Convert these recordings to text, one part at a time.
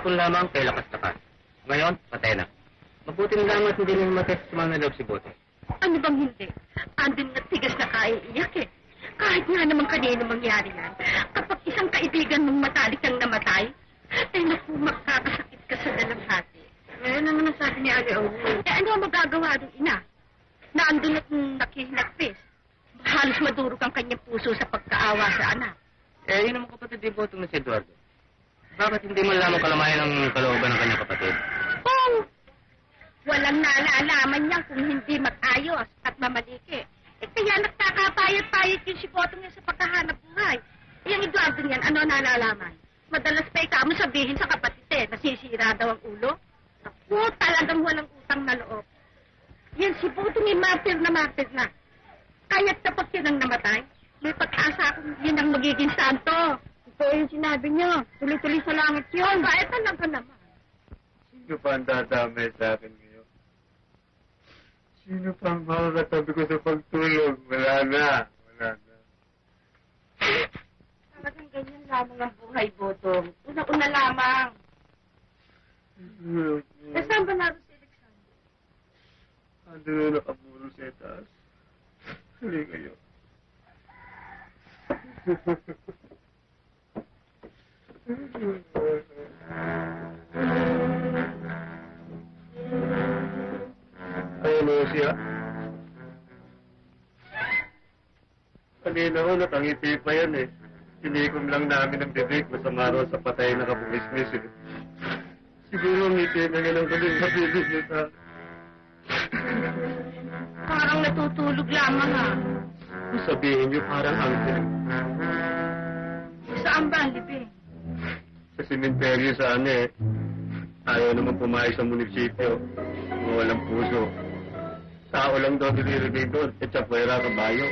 Kahapon lamang kay lakas-takas. Ngayon, patay na. Mabuti na lang at hindi nang matest sa mga si Bote. Ano bang hindi? Andun na tigas na kaiiyak eh. Kahit nga naman kanino mangyari yan. Kapag isang kaibigan mong matalik ang namatay, ay naku, makakasakit ka sa dalamhati. Ngayon naman ang sabi ni Ali Owu. Eh ano ang magagawa ng ina? Na andun at nakihinagpis. Halos madurog ang kanyang puso sa pagkaawa sa anak. Eh, yun naman kapatid ni Botong na si Eduardo. Bakit hindi man lamang kalamayan ang kalooban ng kanyang kapatid? Kung walang nalalaman niyan kung hindi mag-ayos at mamaliki. Eh kaya nagkakapayat-payat yung si Botong niya sa pagkahanap buhay. Eh, yung Eduardo niyan, ano nalalaman? Madalas pa ikaw mo sabihin sa kapatid eh, nasisira daw ang ulo. Naku, talagang walang utang na loob. Yan si Botong yung martir na martir na. Kaya't kapag yun ang namatay, may pag-asa akong yun ang magiging santo. Ito yung sinabi niyo. Tuloy-tuloy sa langit yun. Bakit talaga naman? Sino pa ang dadamay sa akin ngayon? Sino pa ang makakatabi ko sa pagtulog? Wala na. Wala na. Talagang ganyan lamang ang buhay, Botong. Una-una lamang. Eh, saan ba naroon si Alexander? Ando na nakaburo sa itaas. Hali kayo. Ayun mo siya. Kanina ko, nakangiti pa yan eh. Sinikom lang namin ang bibig, masama raw sa patay na kapumismis eh. Siguro ngiti na nga ng galing sa bibig sa Parang natutulog lamang ah. Kung sabihin niyo parang angkin. Saan ba ang libing? Simenteryo sa ano eh. Ayaw naman pumayag sa munisipyo. Mga walang puso. Tao lang daw nilirigay doon. E tsapwera kabayo.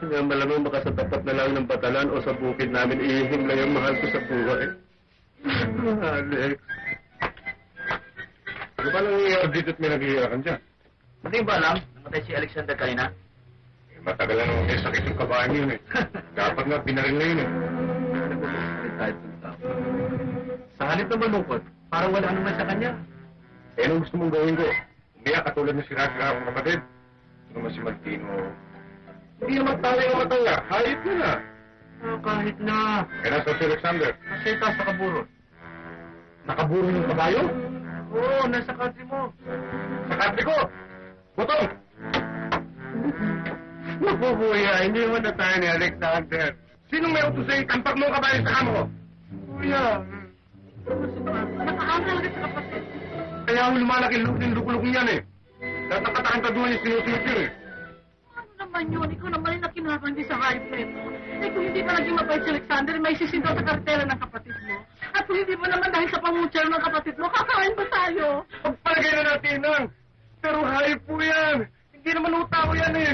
Kaya malamang baka sa tapat na lang ng batalan o sa bukid namin ihim lang yung mahal ko sa buhay. Alex. Ano ba nang iiyak dito at may nag-iiyakan dyan? Hindi ba alam, namatay si Alexander kanina? Eh, matagal na naman may sakit yung kabahan yun eh. Dapat nga pinarin na yun eh. Kahit ng tao. Sa halip na malungkot, parang wala naman sa kanya. Eh, anong gusto mong gawin ko? Umiyak katulad na akong kapatid. Ano naman si Martino? Hindi naman tayo yung matanda. Hayop yun ah. Ah, kahit na. Eh, nasa si Alexander. Nasa itaas sa kaburo. Nakaburo yung kabayo? Oo, nasa country mo. Sa kante ko! Butong! Naku, kuya, hindi mo na tayo ni Alexander. Sinong may utos sa'yo tampak mo ang kabayo sa kamo ko? Kuya, Nakaamal ka sa kapatid. kaya ako lumalaki yung lukulok niyan eh. Lahat ng katakang-kaduhan yung sinusunod yun eh. Ano naman yun? Ikaw naman yung nakinakandi sa hype na ito. Eh kung hindi pa naging mabait si Alexander, may sisindaw sa kartela ng kapatid mo. At kung hindi mo naman dahil sa pangutser ng kapatid mo, kakain ba tayo? Pagpalagay na natin nun. Pero hayop po yan. Hindi naman utao yan eh.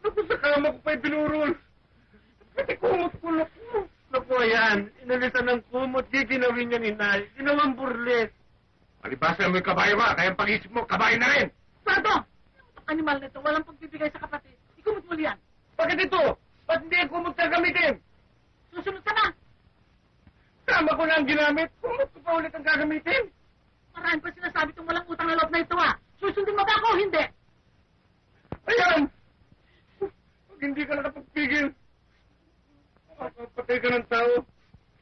Naku, sa kama ko pa'y binurol. Pati kumot ko naku. Naku, yan. Inalisan ng kumot. Di ginawin niya ni Nay. Ginawang burles. Palibasa mo yung kabayo ba? Kaya pag-isip mo, kabayo na rin. Sardo! Ang animal na ito, walang pagbibigay sa kapatid. Ikumot mo yan. Bakit ito? Ba't hindi ang kumot ka gamitin? Susunod ka na. Tama ko na ang ginamit. Kumot ko pa ulit ang gagamitin. Marami pa sinasabi itong walang utang na loob na ito ah. Susundin mo ba ako o hindi? Ayan! Pag hindi ka nakapagpigil, ka ng tao.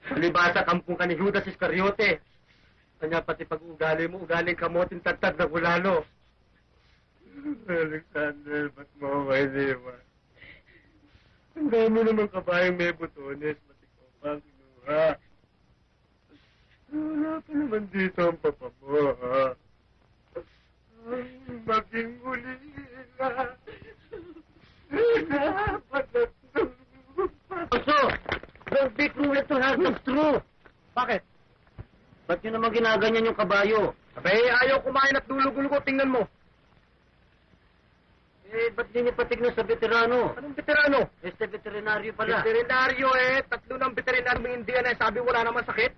Palibasa kampung ka ni Judas Iscariote. Kanya pati pag-ugali mo, ugaling kamoting tagtag na bulalo. Alexander, ba't mo ako iniwan? Ang dami naman kabayang may butones, pati ko pa kinuha. Wala pa naman dito ang papa mo, ha? Ang maging ulila. Also, don't be cruel to her, that's true. Bakit? Ba't nyo naman ginaganyan yung kabayo? Abay, ayaw kumain at dulog-ulog, tingnan mo. Eh, ba't di niyo patignan sa veterano? Anong veterano? Este veterinaryo pala. Veterinaryo eh, tatlo ng veterinaryo ng Indian eh, sabi wala naman sakit.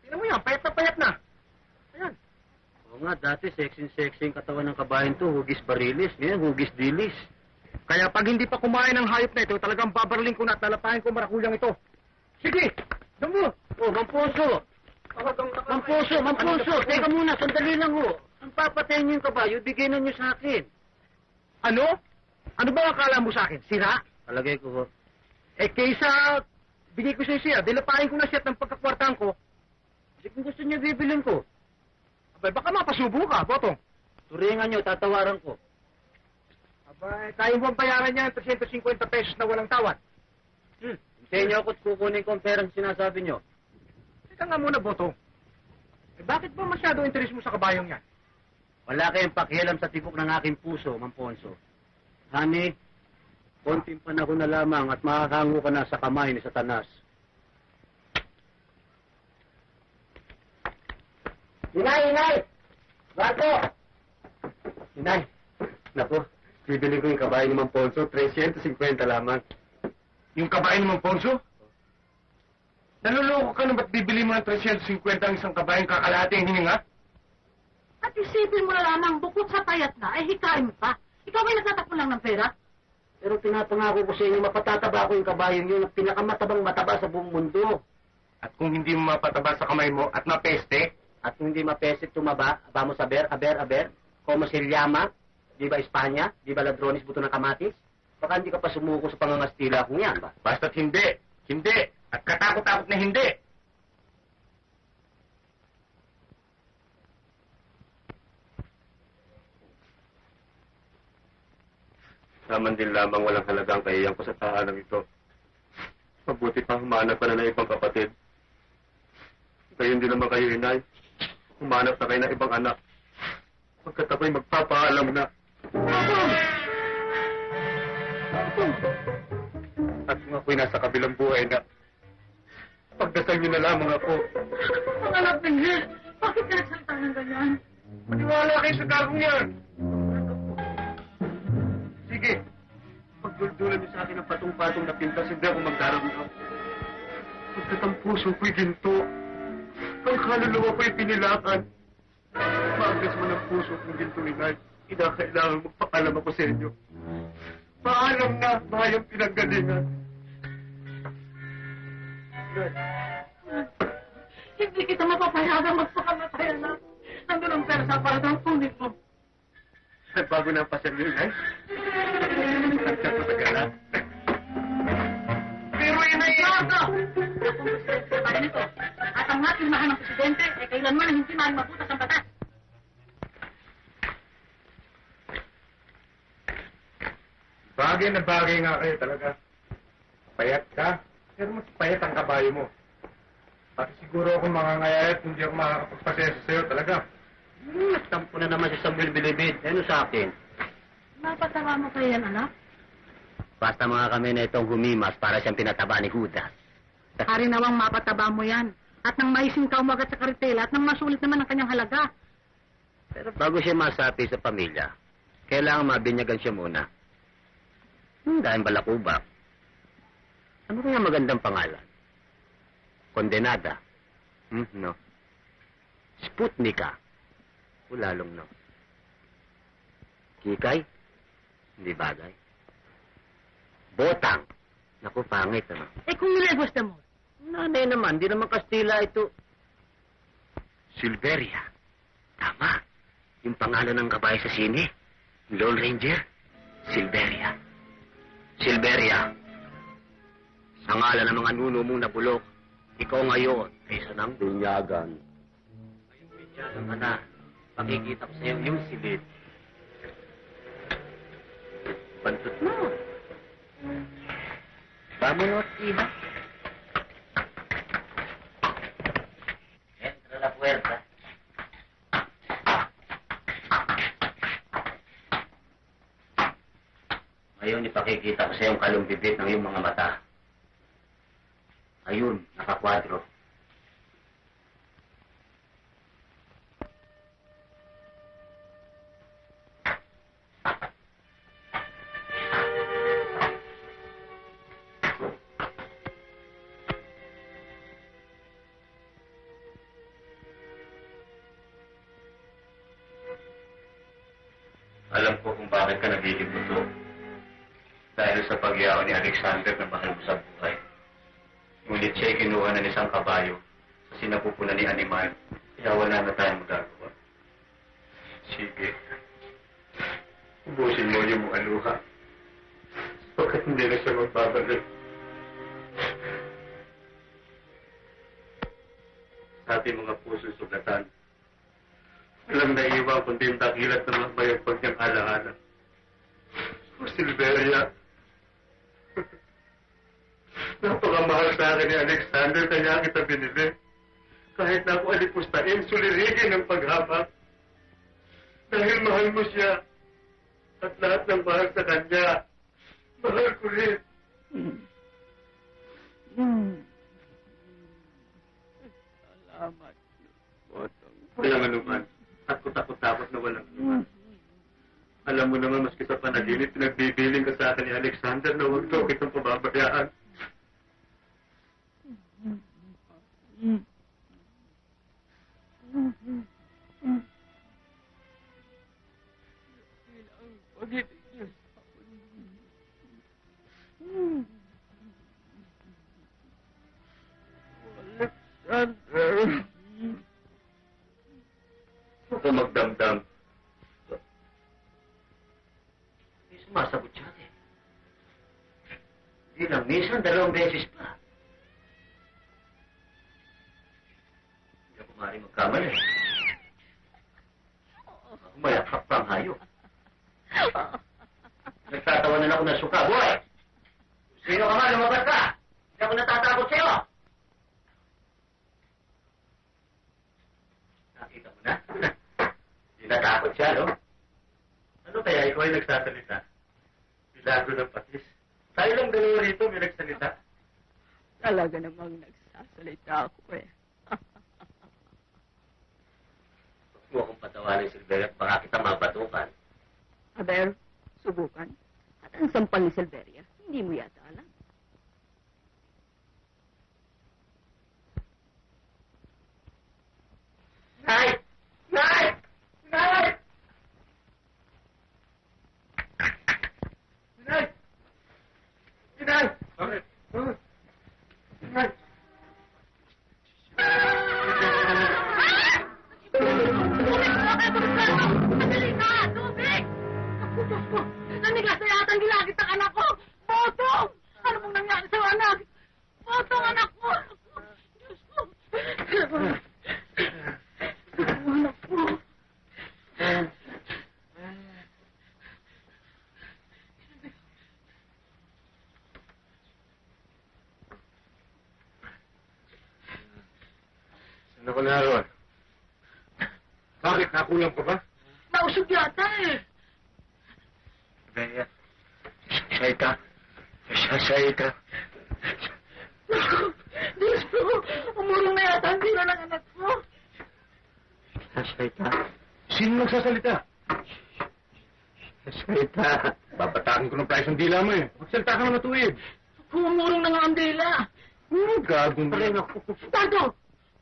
Tingnan mo yan, payat na payat na. Ayan. Oo nga, dati sexy-sexy yung katawan ng kabayan to. Hugis barilis. Ngayon, hugis dilis. Kaya pag hindi pa kumain ng hayop na ito, talagang babarling ko na at lalapahin ko marakulang ito. Sige! Damo! Oh, Mamposo! Mamposo, Mamposo! Teka muna, sandali lang ho. Ang papatayin niyo yung kabayo, bigyan na niyo sa akin. Ano? Ano ba ang akala mo sa akin? Sira? Palagay ko ho. Eh, kaysa bigay ko siya siya, dilapahin ko na siya at ng pagkakwartahan ko, Kasi kung gusto niyo, bibilin ko. abay, baka mapasubo ka, Botong. Turingan niyo, tatawaran ko. Abay, tayo mo ang bayaran niya ng 350 pesos na walang tawad. Hmm. Hintayin niyo ako at kukunin ko ang perang sinasabi niyo. Teka nga muna, Botong. Eh, bakit ba masyado interes mo sa kabayong yan? Wala kayong pakialam sa tibok ng aking puso, Mamponso. Honey, konting panahon na lamang at makakango ka na sa kamay ni Satanas. Inay, inay! Bato! Inay, naku, bibili ko yung kabayo ni Mamponso, 350 lamang. Yung kabayan mo, Ponso? Naluloko ka na ba't bibili mo ng 350 ang isang kabayang kakalahati ang hininga? At isipin mo na lamang, bukod sa payat na, eh hikain mo pa. Ikaw ay nagtatakbo lang ng pera. Pero pinapangako ko sa inyo, mapatataba ko yung kabayong yun, ang pinakamatabang mataba sa buong mundo. At kung hindi mo mapataba sa kamay mo at mapeste, At kung hindi mapesit tumaba, vamos a ver, a ver, a ver, como se llama, di ba Espanya, di ba ladrones buto ng kamatis? Baka hindi ka pa sumuko sa pangangastila kung yan ba? basta't hindi, hindi, at katakot-takot na hindi. Naman din lamang walang halagang kahiyang ko sa tahanan ito. Mabuti pa humanap ka na ng ibang kapatid. Gayon din naman kayo, inay. Humanap na kayo ng ibang anak. Pagkat ako'y magpapaalam na. At kung ako'y nasa kabilang buhay na, pagdasal niyo na lamang ako. Ang anak Benjel, bakit ka nagsalita ng ganyan? Maniwala kayo sa gagong yan. Sige, Pagduldulan niyo sa akin ng patong-patong na pintas, hindi ako magdaramdam. Pagkat ang puso ko'y ginto, ang kaluluwa ko'y pinilakan. Maagas man ang puso kong ginto, inay. Kinakailangan magpakalam ako sa inyo. Paalam na, bayang pinanggalingan. Hindi kita mapapayagang magpakamatay, anak. Nandun ang pera sa aparatang kunin mo. bago na ang paseryo, inay. Nagkakatagal pero inay, Yorgo! Akong presidente pa rin ito. At ang ating mahal ng presidente, eh kailanman hindi maaaring mabutas ang batas. Bagay na bagay nga kayo talaga. Payat ka, pero mas payat ang kabayo mo. Pati siguro ako mangangayayat kung di ako makakapagpasensya sa'yo talaga. Hmm, nagtampo na naman si Samuel Bilibid. Ano sa akin? Mapatawa mo kayo yan, anak? Basta mga kami na itong humimas para siyang pinataba ni Judas. Hari nawang mapataba mo yan. At nang maising ka umagat sa karitela at nang masulit naman ang kanyang halaga. Pero bago siya masapi sa pamilya, kailangan mabinyagan siya muna. Hmm, dahil balakubak. Ano kaya magandang pangalan? Kondenada. Hmm, no. Sputnika. O lalong no. Kikay? Hindi bagay. Botang. Naku, pangit, ano? Eh kung nilebos na mo, Nanay naman, di naman Kastila ito. Silveria. Tama. Yung pangalan ng kabayo sa sine. Lone Ranger. Silveria. Silveria. Sa ngalan ng mga nuno mong nabulok, ikaw ngayon ay isa ng binyagan. Ngayong binyagan ka na, makikita ko sa iyo yung silid. Bantot mo. Vámonos, hija. Entra la puerta. Ngayon, ipakikita ko sa iyong kalumbibit ng iyong mga mata. Ayun, nakakwadro. Alam ko kung bakit ka nagiging. Dahil sa pagyaw ni Alexander na mahal mo sa buhay. Ngunit siya'y kinuha ng isang kabayo sa sinapupunan ni Animal. Kaya wala na tayong magagawa. Sige. Ubusin mo yung mga luha. Bakit hindi na siya magbabalik? Sa ating mga puso sugatan. Walang naiiwan kundi yung dakilat ng mga bayagpag niyang alaala. O Silveria. Napakamahal sa akin ni Alexander kaya kita binili. Kahit na ako alipustain, sulirigin ang paghamak. Dahil mahal mo siya. At lahat ng mahal sa kanya. Mahal ko rin. Walang anuman. At kutakot-takot na walang anuman. Alam mo naman, maski sa panaginip, pinagbibiling ka sa akin ni Alexander na huwag daw kitang pababayaan. Huwag ka magdamdam. Hindi lang, minsan dalawang beses pa. Maaaring magkamali. Mayakap pa ang hayop. Nagtatawanan ako ng suka. Boy! Sino ka nga? Lumabas ka! Hindi ako natatakot sa'yo! Nakita mo na? Hindi natakot siya, no? Ano kaya ikaw ay nagsasalita? Milagro ng patis. Tayo lang dalawa rito may nagsalita. Talaga namang nagsasalita ako eh. Huwag mo akong patawarin, Silveria, at baka kita mabatukan. Aber, subukan. At ang sampal ni Silveria, hindi mo yata alam. Nay! Rin ako. Tato!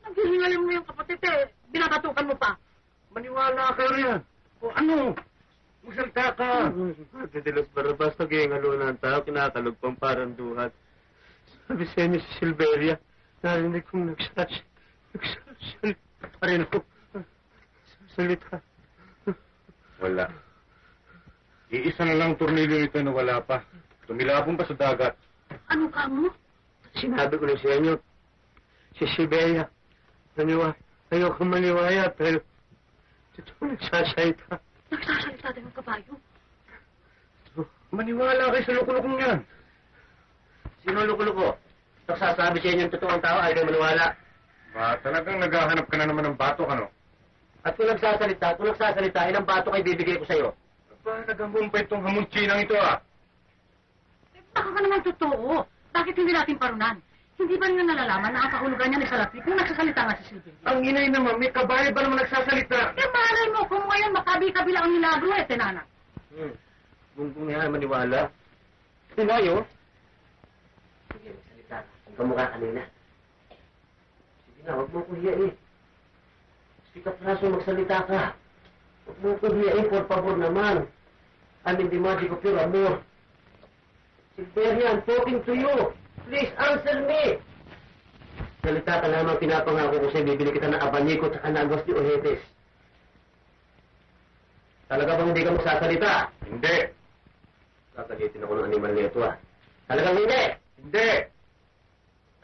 Naghihingalin mo yung kapatid eh. Binabatukan mo pa. Maniwala ka riyan. O ano? Magsalita ka. Ate de los Barrabas, nag-iingalo na ang tao, kinakalugpang parang duhat. Sabi sa inyo si Silveria, narinig kong nagsas... Nagsasalita pa rin ako. Salita. Wala. Iisa na lang tornilyo nito na wala pa. Tumilapon pa sa dagat. Ano ka mo? Sinabi ko na sa inyo, si Silveria, naniwa, ayoko maniwaya, pero totoo nagsasalita. Nagsasalita din ng kabayo. Maniwala kayo sa lukulukong yan. Sino ang luko-luko? Nagsasabi sa inyo ng totoong tao, ayaw maniwala. Ba, talagang naghahanap ka na naman ng batok, ano? At kung nagsasalita, kung nagsasalita, ilang bato kayo bibigay ko sa'yo? Ba, naghamumpay itong hamunchinang ito, ah. Eh, baka ka naman totoo. Bakit hindi natin parunan? Hindi ba niya nalalaman na ang kahulugan niya ni Salapi kung nagsasalita nga si Silvia? Ang inay naman, may kabayo ba naman nagsasalita? Eh, malay mo kung ngayon makabi-kabila ang milagro eh, tenana. Hmm. Kung nga maniwala. Sinayo? Sige, magsalita ka. Ang kamukha kanina. Sige na, huwag mo ko hiyain. Speak up, Raso, magsalita ka. Huwag mo ko hiyain, por favor naman. I'm in the magic of your amor. Silveria, I'm talking to you. Please answer me. Salita ka lamang pinapangako ko sa'yo, bibili kita ng abanyiko at anagos ni Ojetes. Talaga bang hindi ka magsasalita? Hindi. Kakalitin ako ng animal nito ah. Talagang hindi! Hindi.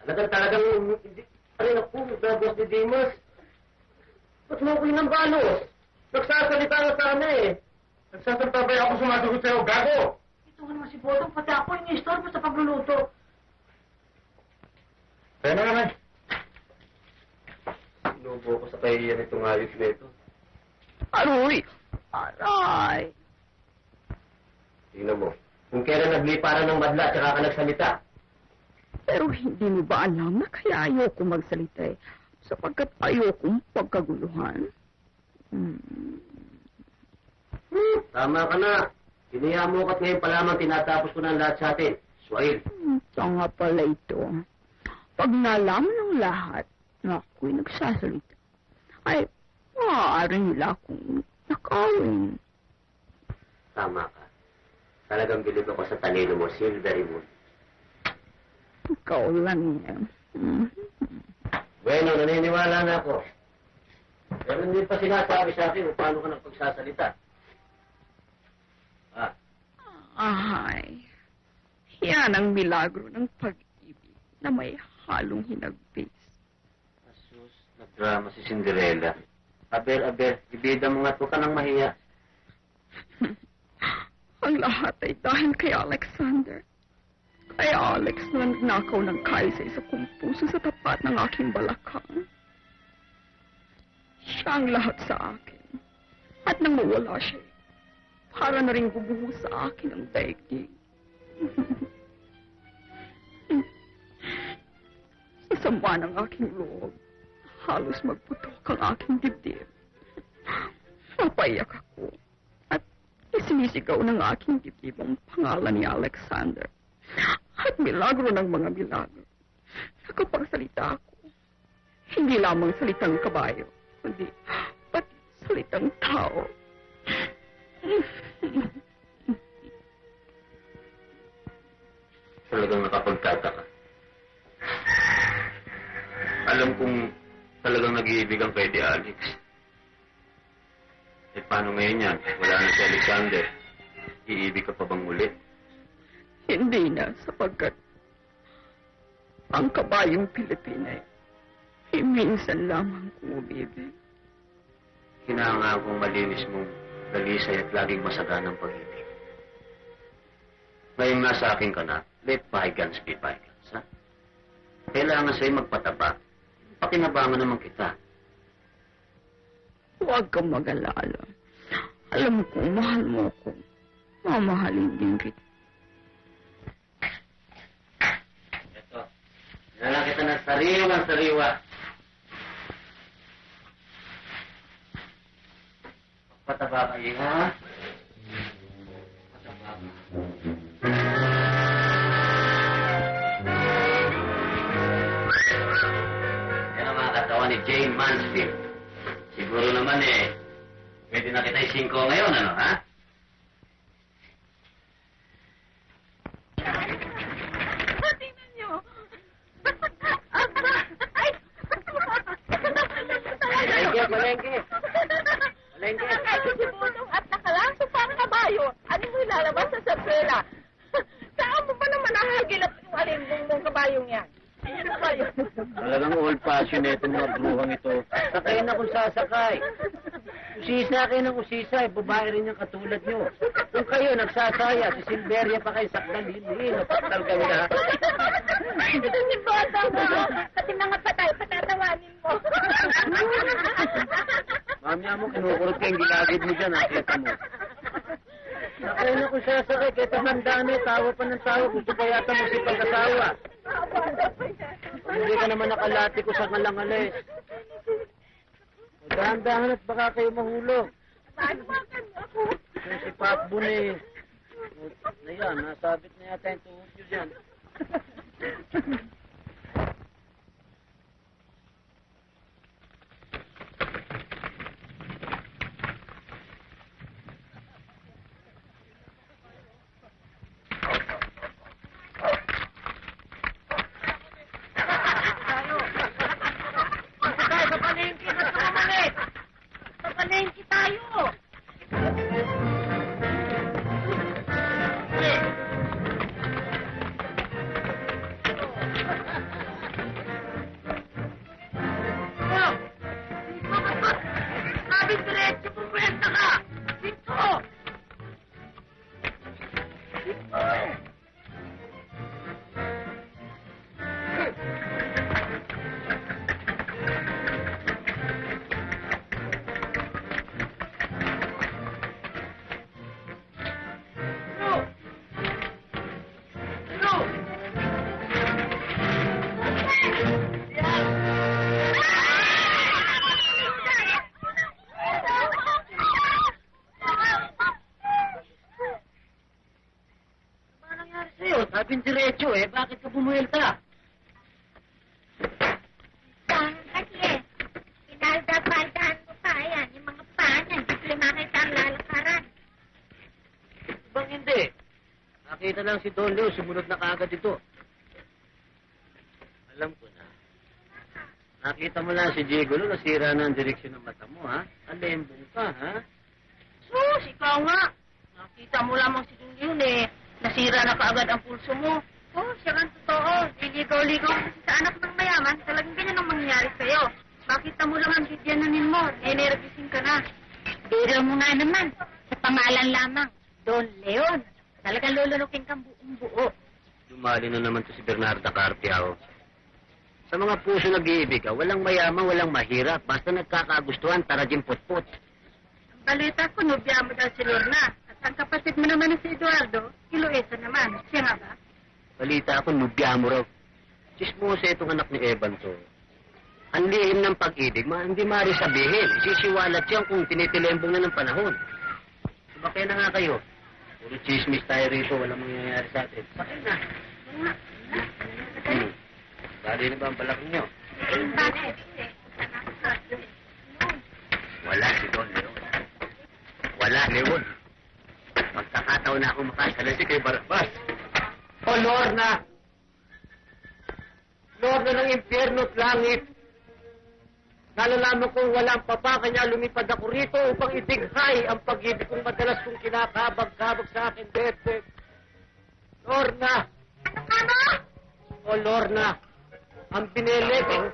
Talagang talagang hindi pa rin ako magagos ni Dimas. Ba't mo ko ng balos? Nagsasalita na sana eh. Nagsasalta ba ako sumasagot sa'yo, gago? Ito ka naman si Botong, pati ako yung istorbo sa pagluluto. Kaya na naman. Sinubo ko sa kahihiyan itong ayos na ito. Aroy! Aray! Tingnan mo. Kung kailan nagliparan ng madla at saka ka nagsalita. Pero hindi mo ba alam na kaya ayoko magsalita eh? Sapagkat ayokong pagkaguluhan. Hmm. Tama ka na. Hiniya mo ka't ngayon pa lamang tinatapos ko ng lahat sa atin. Swahil. Ito nga pala ito. Pag nalaman ng lahat na ako'y nagsasalita, ay maaari nila akong nakawin. Tama ka. Talagang bilib ako sa talino mo, Silvery Moon. Ikaw lang yan. Mhm. Bueno, naniniwala na ako. Pero hindi pa sinasabi sa akin kung paano ka nagpagsasalita. Ah, Ay, yan ang milagro ng pag-ibig na may halong hinagbis. asus, nagdrama si Cinderella. Aber, aber, ibida mo nga't huwag ka nang mahiya. Ang lahat ay dahil kay Alexander. Kay Alex na nagnakaw ng kaisa sa kong puso sa tapat ng aking balakang. Siya ang lahat sa akin. At nang mawala siya, para na rin bubuho sa akin ang daigdig. sama ng aking loob, halos magputok ang aking dibdib. Napaiyak ako at isinisigaw ng aking dibdib ang pangalan ni Alexander. At milagro ng mga milagro. Nakapagsalita ako. Hindi lamang salitang kabayo, kundi pati salitang tao. Talagang nakapagtataka. Alam kong talagang nag-iibigan kay di Alex. Eh, paano ngayon yan? Wala na si Alexander. Iibig ka pa bang muli? Hindi na sapagkat ang kabayong Pilipina ay minsan lamang kumibig. Hinahanga kong malinis mong dalisay at laging masaganang pag-ibig. Ngayong nasa akin ka na, let bygones be bygones, ha? Kailangan sa'yo magpataba. Pakinabangan naman kita. Huwag kang mag-alala. Alam kong mahal mo ako. Mamahalin din kita. Ito. Nalala kita ng sariwang sariwa. Pataba kayo, ha? Pataba ni Jane Mansfield. Siguro naman eh, pwede na kita isingko ngayon, ano, ha? Tingnan niyo. Aba! Ay! Palengke, palengke. Palengke. Nakakain si Budong at nakalaso pang kabayo. Ano mo ilalabas sa sapela? Saan mo ba naman nahagilap yung alimbong mong kabayong yan? Ano ba yun? Talagang old fashion na itong mga bruhang ito. Sakay na kung sasakay. Kayo ng usisa, eh, babae rin yung katulad nyo. Kung kayo nagsasaya, si Silveria pa kayo sakdal, hindi, napaktal kayo na. Ito si Budong, oh. Pati mga patay, patatawanin mo. Mamaya mo, kinukurot ka yung gilagid mo dyan, nakita mo. Sakay na kung sasakay, kahit tumanda na, eh, tawa pa ng tawa, gusto pa yata mo si pag-asawa. Kung hindi ka naman nakalati ko sa kalangalis. Dahan-dahan at baka kayo mahulog. Pagmakan mo ako. Yung si Pakbun eh. Ayan, nasabit na yata yung tuhod nyo dyan. usapin diretso eh. Bakit ka bumuelta? Saan kasi? Pinalda-paldahan mo pa. Ayan, yung mga paan. Hindi ko makita ang lalakaran. Bang hindi? Nakita lang si Don Leo, sumunod na kaagad ito. Alam ko na. Nakita mo lang si Diego no, nasira na ang direksyon ng mata mo, ha? Alembong ka, ha? Sus, ikaw nga. Nakita mo lamang si Junjun eh. Nasira na kaagad ang pulso mo. Oh, siya ang totoo. Liligaw-ligaw kasi sa anak ng mayaman. Talagang ganyan ang mangyayari sa'yo. Makita mo lang ang bidyanin mo. Energising ka na. Pero mo nga naman. Sa pangalan lamang. Don Leon. Talagang lulunukin kang buong buo. Dumali na naman to si Bernarda Carpiao. Sa mga puso nag-iibig, ah, walang mayaman, walang mahirap. Basta nagkakagustuhan, tara din putput. Ang balita ko, nobya mo daw si Lorna. Ang kapatid mo naman na si Eduardo, Iloesa naman. Siya nga ba? Balita ako, nubya mo raw. Chismosa itong anak ni Evan to. Ang lihim ng pag-ibig, ma, hindi maaari sabihin. Sisiwalat yan kung tinitilembong na ng panahon. Sumakay na nga kayo. Puro chismis tayo rito, walang mangyayari sa atin. Sakay na. Hmm. Bali na ba ang balak niyo? Wala si Don Leon. Wala, Leon. Magkakataon na ako makasalansi kay Barabas. O Lorna! Lorna ng impyerno at langit. Nalalaman kong walang papa, kanya lumipad ako rito upang idighay ang pag-ibig kong madalas kong kinakabag-kabag sa akin, Bebe. Lorna! Ano ka mo? O Lorna, ang binilig, eh.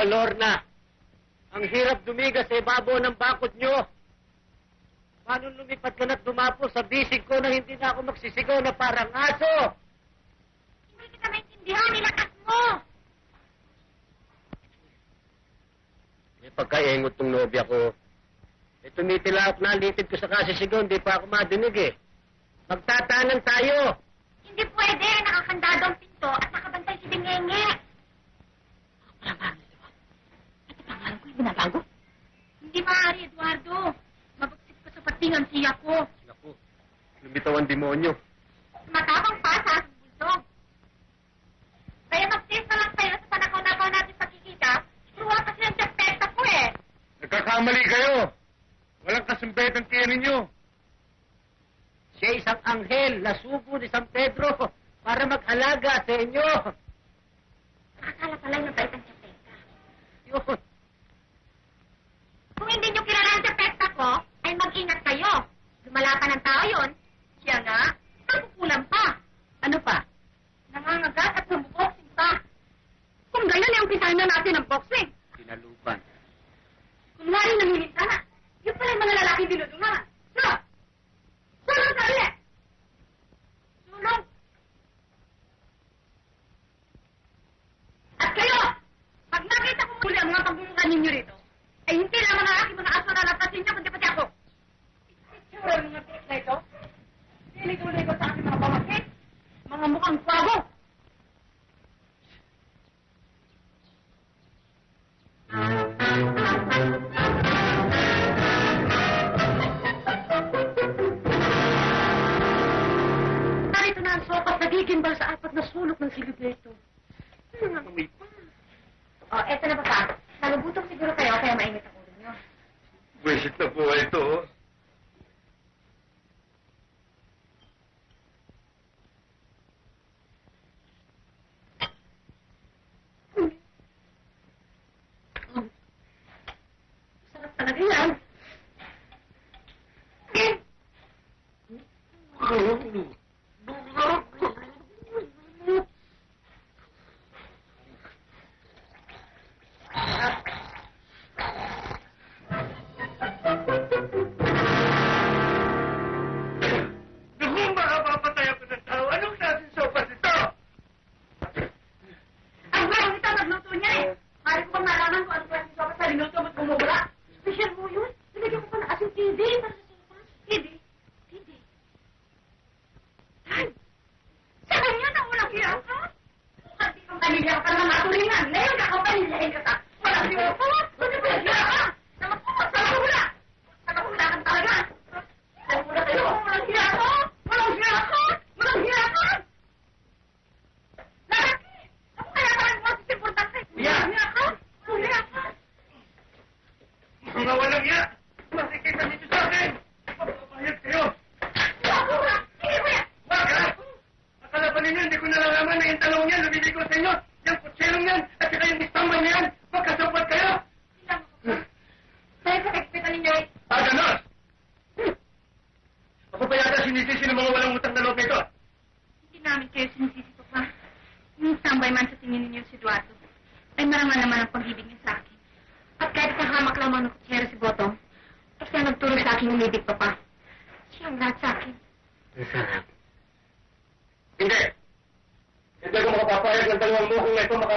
O Lorna, ang hirap dumiga sa ibabaw ng bakod nyo. Paano lumipad ka na't dumapo sa bisig ko na hindi na ako magsisigaw na parang aso? Hindi kita maintindihan, nilakas mo! May pagkaingot tong nobya ko. Eh, tumitilak na, litid ko sa kasisigaw, hindi pa ako madinig eh. Magtatanan tayo. Hindi pwede, nakakandado ang pinto at nakabantay si Dingenge. Binabago? Hindi maaari, Eduardo. Mabagsik ka sa patingan siya ko. Naku, lumitaw ang demonyo. Matapang pa sa aking bulsong. Kaya mag-taste na lang tayo sa panakaw-nakaw natin pagkikita. Truwa kasi ang depekta ko eh. Nagkakamali kayo. Walang kasumbet ang tiyan ninyo. Siya isang anghel na sugo ni San Pedro para mag-alaga sa inyo. Akala pala yung bait ang depekta. Yun. Kung hindi nyo kilala ang depekta ko, ay mag-ingat kayo. Lumala pa ng tao yun. Siya nga, nagkukulang pa. Ano pa? Nangangagat at nabuboxing pa. Kung ganyan, yung umpisahan na natin ang boxing. Tinalupan. Kunwari nanginita na. Yung pala yung mga lalaki dinudungan. So, sulong sa ulit. Sulong. At kayo, pag nakita ko muli ang mga pagmumukha ninyo rito, ay hindi lamang ang aking mga aso na lapasin niyo, kundi pati ako. Itsura ng mga tinik na ito. Liliko-liko sa aking mga pamangkin. Mga mukhang kwago. Narito na ang sopas nagigimbal sa apat na sulok ng silibreto. Ano nga may pa? Oh, eto na papa. Nagugutom siguro kayo kaya mainit ang ulo niyo. Buwisit na po ito.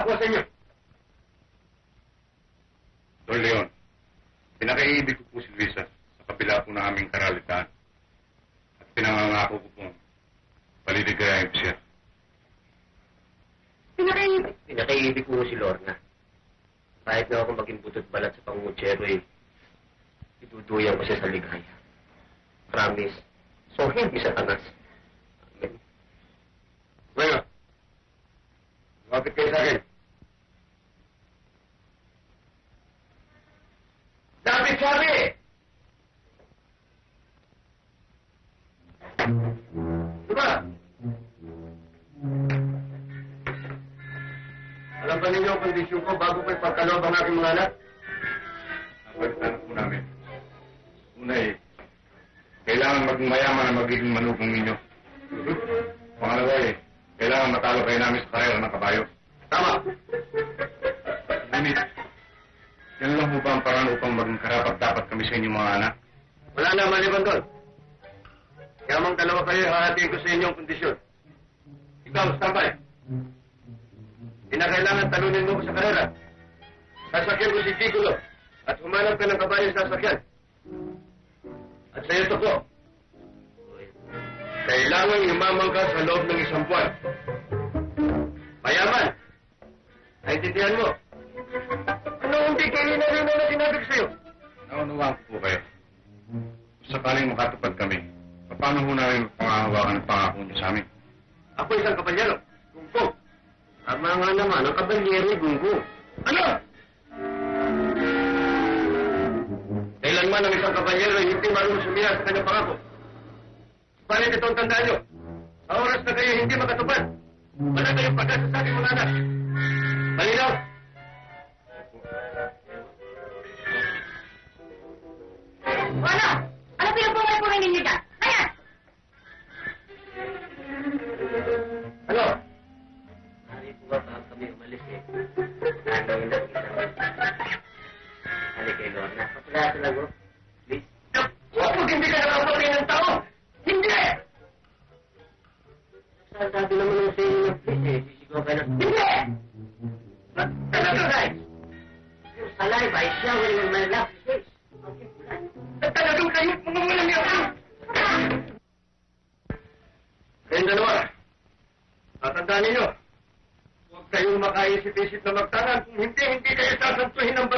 ako, senyor. Don Leon, pinakaiibig ko po si Luisa sa kabila po ng aming karalitaan. At pinangangako ko po, paliligayahin ko siya. Pinakaibig? Pinakaibig ko si Lorna. Kahit na ako maging butot balat sa pangungutsero eh, iduduyan ko siya sa ligaya. Promise. So, hindi sa tanas. Amen. Bueno, lapit kayo sa akin. yung mga anak? Napagtanap po namin. Una eh, kailangan maging mayaman ang magiging manubong ninyo. Pangalawa eh, kailangan matalo kayo namin sa karera ng kabayo. Tama! Ngunit, yan lang po ba ang parang upang maging karapat-dapat kami sa inyong mga anak? Wala naman ibang doon. Yamang dalawa kayo, hahatiin ko sa inyong people kayo po ng yaman. Kayong dalawa, tatandaan ninyo, huwag kayong makaisip-isip na magtanan. Kung hindi, hindi kayo sasantuhin ng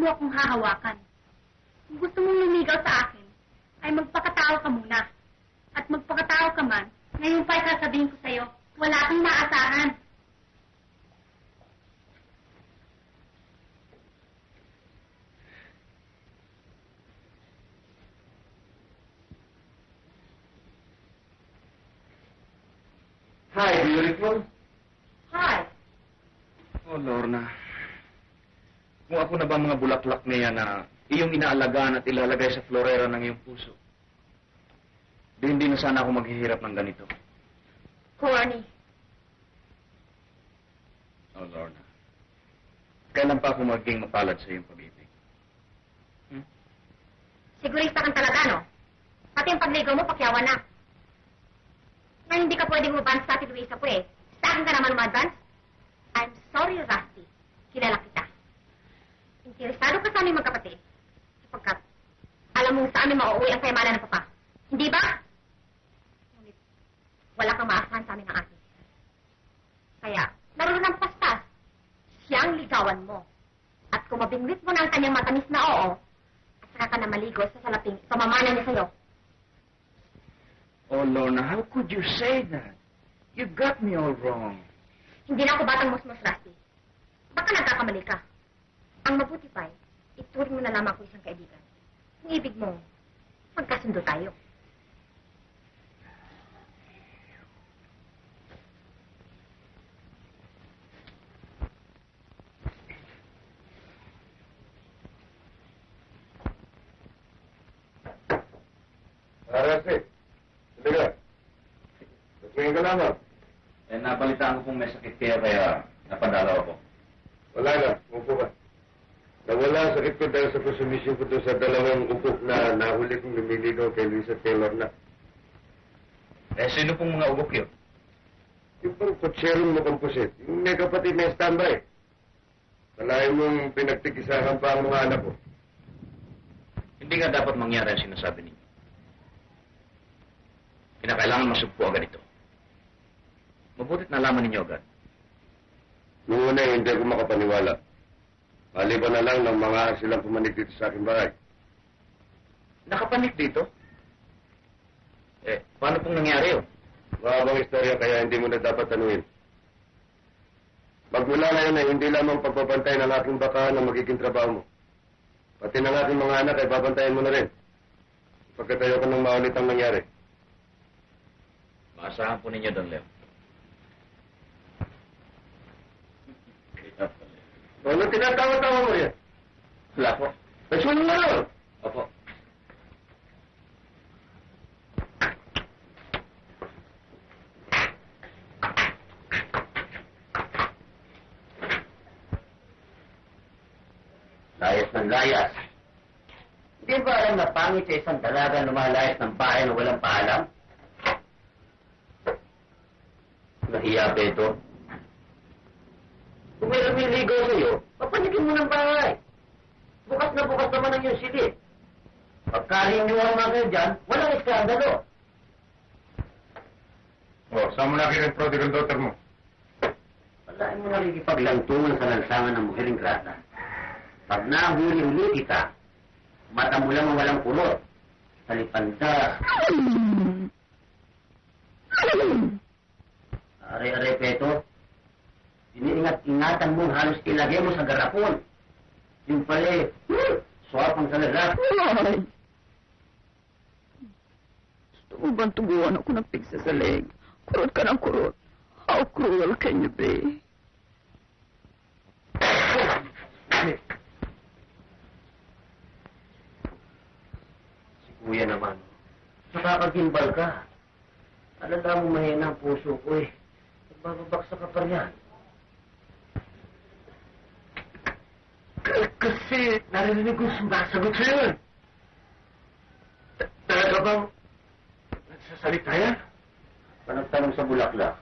mo akong hahawakan. ko na ba mga bulaklak na yan na iyong inaalagaan at ilalagay sa florera ng iyong puso? Di hindi na sana ako maghihirap ng ganito. Juani. Oh, Lorna. Kailan pa ako magiging mapalad sa iyong pag-ibig? Hmm? Sigurista kang talaga, no? Pati yung pagligaw mo, pakyawan na. Ngayon hindi ka pwedeng mabansa at iluisa po eh. Wrong. Hindi na ako batang musmos, Rusty. Baka nagkakamali ka. Ang mabuti pa, ituring mo na lamang ako isang kaibigan. Kung ibig mo, magkasundo tayo. Arasi, ka. Lasingin ka lamang. Nabalitaan ko kung may sakit kayo kaya napadalaw ako. Wala na, upo ka. Nawala ang sakit ko dahil sa konsumisyon ko doon sa dalawang upok na nahuli kong lumiligaw kay Luisa Taylor na. Eh, sino pong mga ugok yun? Yung bang kutserong mo komposit, yung may kapatid na standby. Kalahin mong pinagtikisahan pa ang mga anak ko. Hindi nga dapat mangyari ang sinasabi ninyo. Kinakailangan masugpo agad ito. Mabutit nalaman ninyo agad. Noong una, hindi ako makapaniwala. Maliban na lang ng mga silang pumanig dito sa aking bahay. Nakapanik dito? Eh, paano pong nangyari yun? Mahabang istorya kaya hindi mo na dapat tanuin. Magmula ngayon ay hindi lamang pagbabantay ng aking baka na magiging trabaho mo. Pati ng aking mga anak ay babantayan mo na rin. Pagkat ayoko nang maulit ang nangyari. Maasahan po ninyo doon, Leo. Ano tinatawa-tawa mo yan? Wala po. Nasunod mo rin! Opo. Layas ng layas. Hindi ba alam na pangit sa isang dalaga lumalayas ng bahay na walang paalam? Nahiya ba ito? Kung may lumiligaw sa'yo, papanikin mo ng bahay. Bukas na bukas naman ang iyong silid. Pagkalinyo mga kayo dyan, walang iskandalo. Oh, saan mo nakita ang prodigal daughter mo? Wala mo nakikipaglantungan sa lansangan ng muhering grata. Pag nahuli-huli kita, mata mo lang ang walang kulot. Talipanda. Are-are, Peto. Iniingat-ingatan mo halos ilagay mo sa garapon. Yung pala, hmm, swapang lalat. Ay! Gusto mo bang tubuan ako ng pigsa sa leg? Kurot ka ng kurot. How cruel can you be? Si Kuya naman. Nakakagimbal ka. Alala mo mahina ang puso ko eh. Nagbababaksa ka pa riyan. K- kasi narinig ko sumasagot sa'yo eh. Ta- Talaga bang nagsasalita yan? Panagtanong sa bulaklak.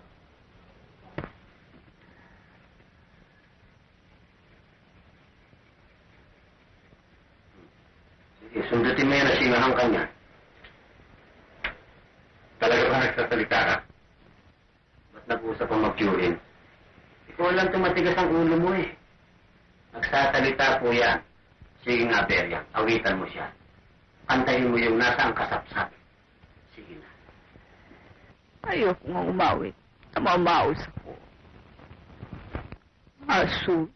Sige, sundutin mo yan at singahan ka niya. Talaga ba nagsasalita ka? Ba't nag-usap ang mag-curin? Ikaw lang tumatigas ang ulo mo eh. Nagsasalita po yan. Sige nga, Beria. Awitan mo siya. Kantahin mo yung nasa ang kasapsap. Sige na. Ayoko nga umawit. Namamaos ako. Asus,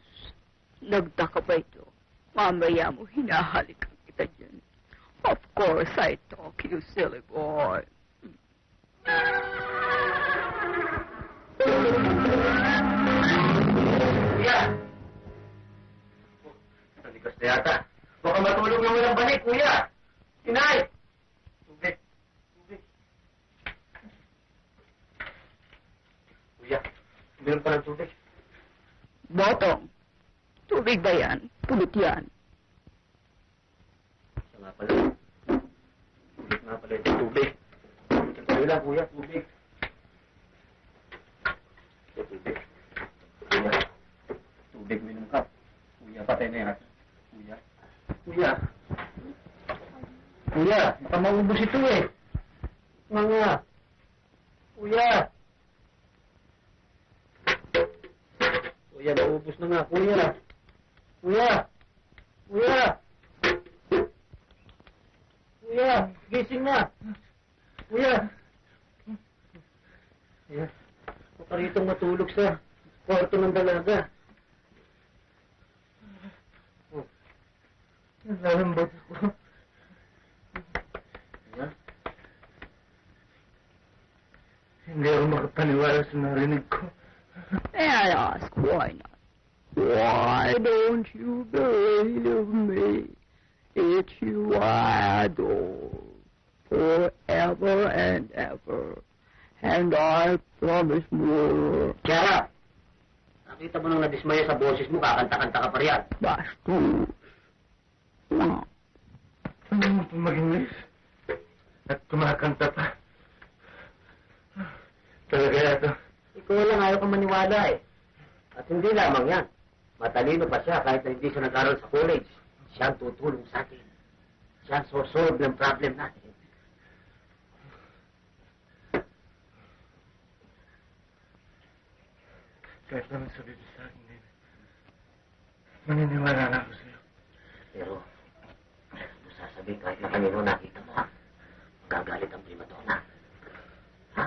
nagda ka ba ito? Mamaya mo hinahalikan kita dyan. Of course I talk, you silly boy. Kuya! Na yata. Baka matulog na walang balik, kuya! Inay! Tubig. Tubig. Kuya, meron pa ng tubig. Botong, tubig ba yan? Pulot yan. Siya nga pala. Tubig nga pala ito. Tubig. Sandali lang, kuya. Tubig. Ito, tubig. Kuya. Tubig, minum ka. Kuya, patay na yan. Kuya. Kuya, baka maubos ito eh. Mga. Kuya. Kuya, maubos na nga. Kuya. Kuya. Kuya. Kuya, gising na. Kuya. Kuya. Huwag rito matulog sa kwarto ng dalaga. Nalalambot ako. Kuya? Hindi ako makapaniwala sa narinig ko. May I ask why not? Why don't you believe me? It's you I adore forever and ever. And I promise more. Kiara! Nakita mo nang nadismaya sa boses mo, kakanta-kanta ka pa riyan. Wow. Ano mo pa mag-English? At kumakanta pa. Talaga yato. Ikaw lang ayaw kang maniwala eh. At hindi lamang yan. Matalino pa siya kahit na hindi siya nag-aral sa college. Siya ang tutulong sa atin. Siya ang sosolve ng problem natin. Kahit naman sabi mo sa akin din. Maniniwala na ako sa'yo. Pero, kung sasabihin kahit na kanino nakita mo ha, magagalit ang prima donna. Ha?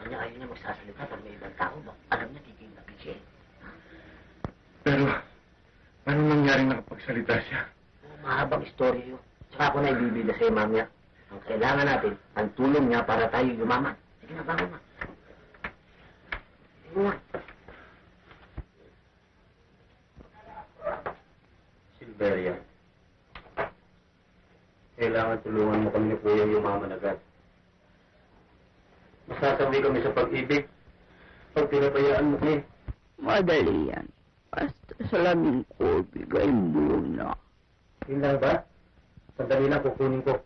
Kanya ayaw niya magsasalita pag may ibang tao. Bak alam niya titignan siya. eh. Pero, anong nangyaring nakapagsalita siya? Oh, mahabang istorya yun. Tsaka ako na ibibida sa'yo, mamaya. Ang kailangan natin, ang tulong niya para tayo yumaman. Sige na, bangon na. Sige na. Silveria, kailangan tulungan mo kami ni Kuya yumaman agad. Masasabi kami sa pag-ibig pag pinabayaan mo kami. Madali yan. Basta salamin ko, bigay mo na. Yun lang ba? Sandali lang, kukunin ko.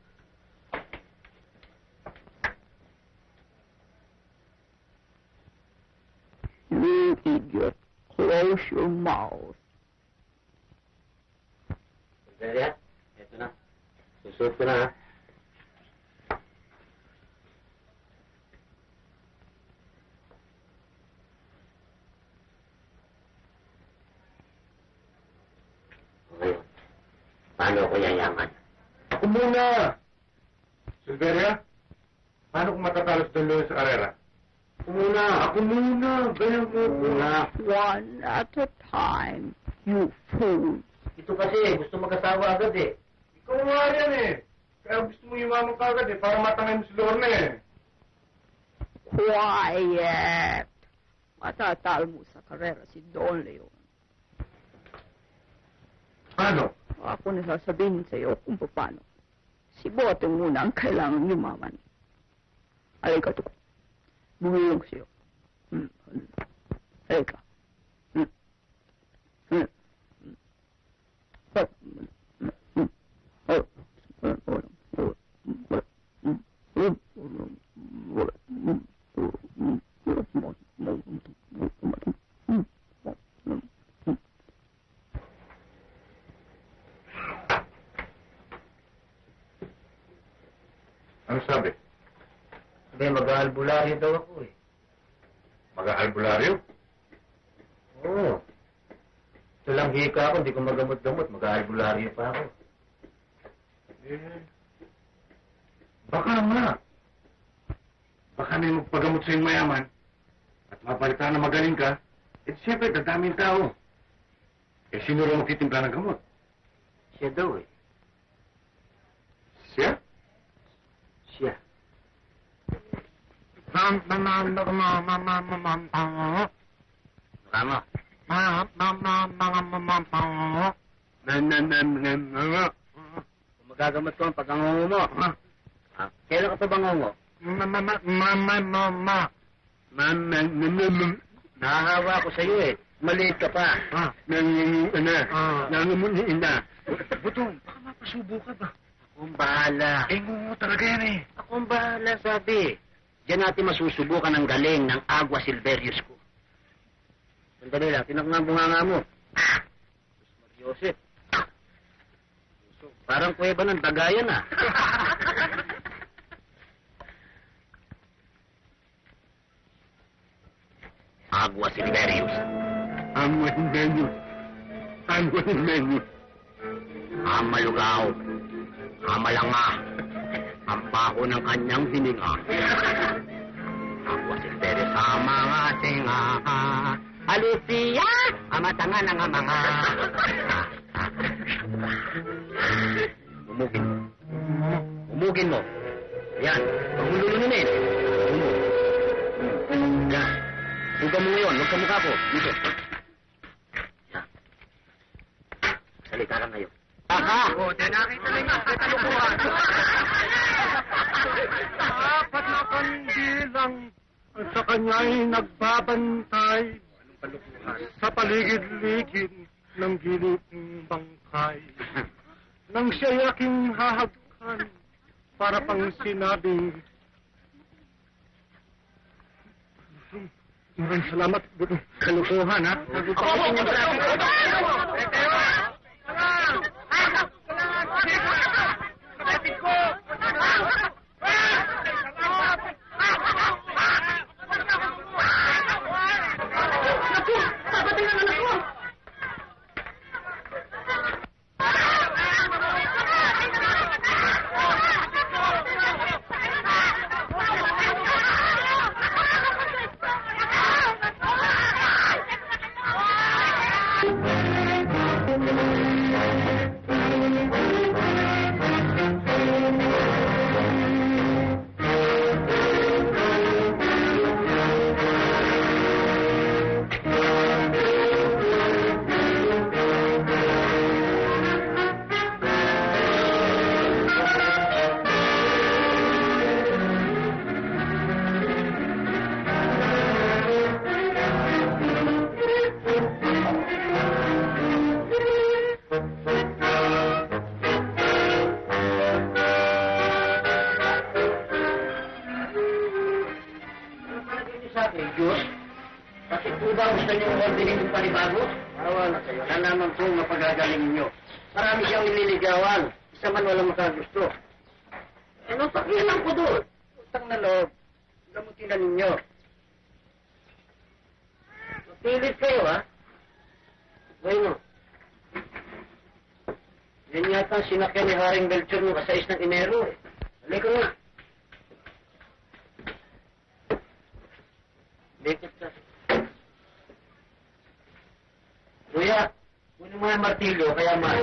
You idiot. Close your mouth. Eto na. Susuot ko na, ha? Ngayon, paano ako yayaman? Ako muna! Silveria, paano kung matatalo si Don Luis sa karera? Ako muna! Ako muna! Ganyan mo Ako muna! One at a time, you fool. Ito kasi, gusto mag-asawa agad eh. Ikaw nga yan eh. Kaya gusto mo yumaman ka agad eh, para matangay mo si Lorna eh. Quiet. Matatal mo sa karera si Don Leon. Paano? Ako na sasabihin sa iyo kung paano. Si Boteng muna ang kailangan yumaman. Halika to. Bumilong sa'yo. Hmm. Halika. Hmm. Hmm. Hmm. Oh. Hmm. Hmm. Oh. Hmm. Oh. Oh. Hmm. Hmm. Hmm. Ano sabi? Sabi, mag-aalbularyo daw ako eh. Mag-aalbularyo? Oo. Ito lang hika ako, hindi ko magamot-gamot. Mag-aalbularyo pa ako. Eh, baka nga. Baka may magpagamot sa mayaman at mapalitan na magaling ka, eh siyempre dadaming tao. Eh sino rin magtitimpla ng gamot? Siya daw eh. Siya. Tama. Kung magagamot ko ang pagkangungo mo. Ah, kailan ka pa bangungo? Nahahawa ako sa'yo eh. Maliit ka pa. Nangunguan na. Ah. Nangunguan na. Butong, baka mapasubo ka ba? Akong bahala. Eh, ngungu talaga yan eh. Akong bahala, sabi. Diyan natin masusubukan ang galing ng Agua Silverius ko. Sandali lang, tinak nga ang bunganga mo. Ah! Joseph. Parang kuweba ng dagayan ah. Agua Silverius. Ang menu. Ang menu. Amalugaw. Amalanga. Ang baho ng kanyang hininga. Ako si Tere sa mga tinga. Alicia, amatanga ng mga. Umugin mo. Umugin mo. Yan. Mo lulununin. Umug. Yan. Huwag mo ngayon. Huwag ka mukha ko. Dito. Yan. Salita ka ngayon. Aha! O, di nakita na nga, katalukuhan. Apat na kandilang sa kanya'y nagbabantay sa paligid-ligid ng gilid ng bangkay. Nang siya'y aking hahagkan para pang sinabing Maraming salamat. Kalukuhan, ha? sa sinakyan ni Haring Belchor noong kasais ng Enero, eh. Halika nga. Lekot ka. Kuya, kunin mo yung martilyo, kaya man.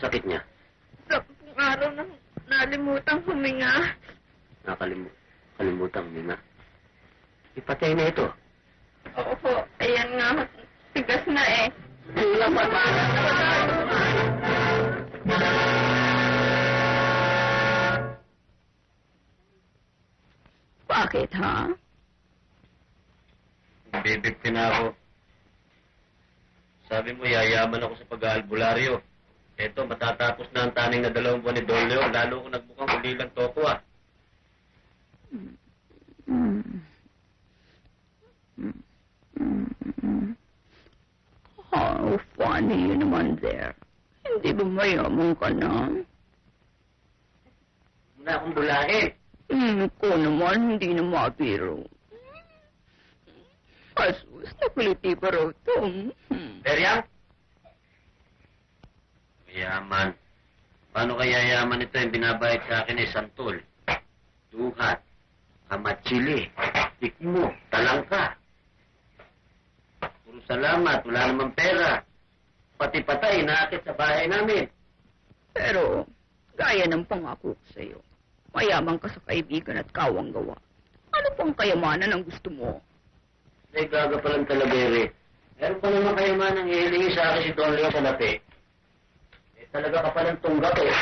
Sakit niya? sampung araw nang nalimutang huminga. Nakalimu kalimutan mo na. Ipatay na ito. Oo ho. Ayan nga. Tigas na eh. Bakit, ha? Bibigti na ako. Sabi mo, yayaman ako sa pag-aalbularyo. Eto, matatapos na ang taning na dalawang buwan ni Don Leon. Lalo ko nagbukang ulilang toko ah. How funny you naman there. Hindi ba mayaman ka na? Muna akong bulahin. Hmm, ko naman, hindi na mabiro. Kasus, napiliti pa raw to. Hmm. Beryang? Yaman. Paano kaya yaman ito yung binabayad sa akin eh, santol? Duhat, kamatsili, tikmo, talangka. Puro salamat, wala namang pera. Pati patay, naakit sa bahay namin. Pero, gaya ng pangako ko sa'yo, mayaman ka sa kaibigan at kawang gawa. Ano pang kayamanan ang gusto mo? Ay, gaga palang talabere. Meron pa naman kayo man ang hihilingi sa akin si Don Leo sa lapi. Eh, talaga ka palang tunggak eh.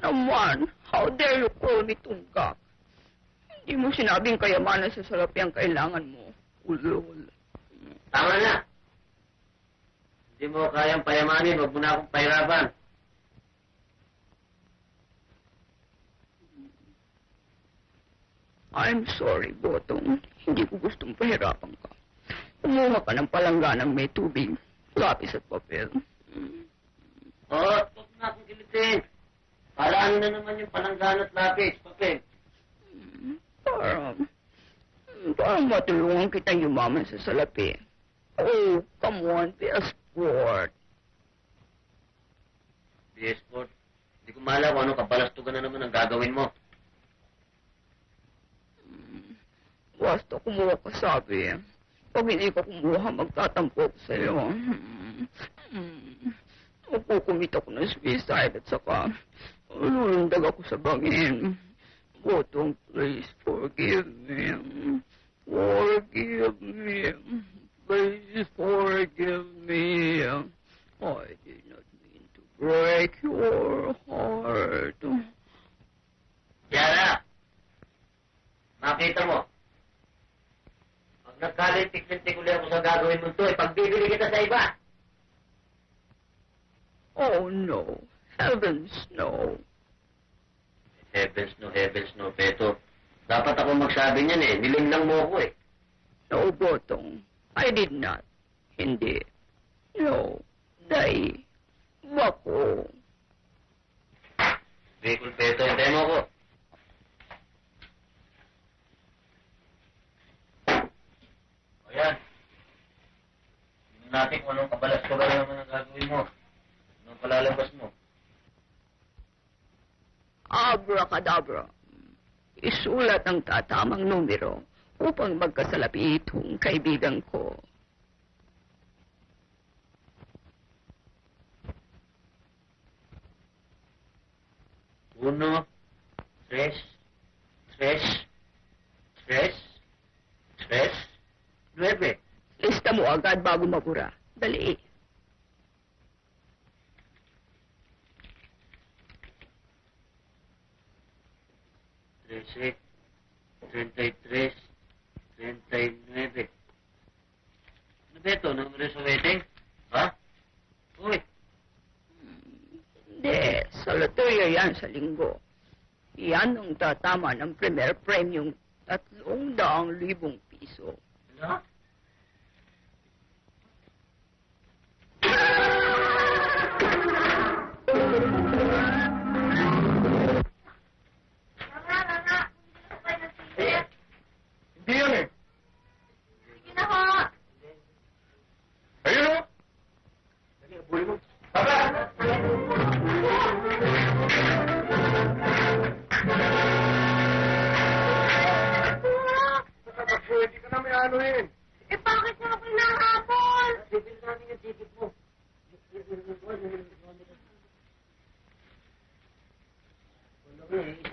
Naman, how dare you call me tunggak? Hindi mo sinabing kayamanan sa salapi ang kailangan mo. Lord. Tama na. Hindi mo kayang payamanin, huwag mo na akong pahirapan. I'm sorry, Botong. Hindi ko gustong pahirapan ka. Kumuha ka ng palangganang may tubig, lapis at papel. Oh, na akong kilitin. Palaan na naman yung palanggan at lapis, papel. Para, parang matulungan kita yumaman sa salapi. Oh, come on, be a sport. BS Sport, hindi ko mahala kung anong kabalastugan na naman ang gagawin mo. Basta kumuha ka sabi. Pag hindi ka kumuha, magtatampo ko sa'yo. Makukumit ako ng suicide at saka lulundag ako sa bangin. Botong, please forgive me. Forgive me. Please forgive me. I did not mean to break your heart. Yara! Makita mo. Pag nagkalintik-lintik ulit ako sa gagawin mo ito, eh, pagbibili kita sa iba. Oh no. Heavens no. Heavens no, heavens no, Beto. Dapat ako magsabi niyan eh. Nilimlang mo ako eh. No, Botong. I did not. Hindi. No. Dai. Wako. Bicol, Beto, hintayin mo ako. O yan. Tingnan natin kung anong kabalas ka ba naman ang gagawin mo. Anong palalabas mo. Abracadabra. Isulat ang tatamang numero upang magkasalapi itong kaibigan ko. Uno, tres, tres, tres, tres, nueve. Lista mo agad bago mabura.